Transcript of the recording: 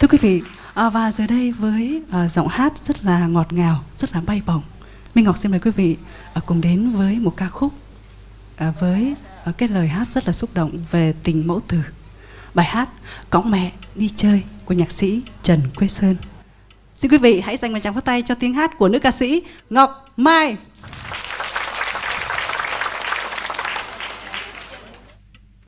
thưa quý vị à, và giờ đây với à, giọng hát rất là ngọt ngào rất là bay bổng minh ngọc xin mời quý vị à, cùng đến với một ca khúc à, với à, cái lời hát rất là xúc động về tình mẫu tử. Bài hát cõng mẹ đi chơi của nhạc sĩ trần quê sơn. Xin quý vị hãy dành một tràng pháo tay cho tiếng hát của nữ ca sĩ ngọc mai.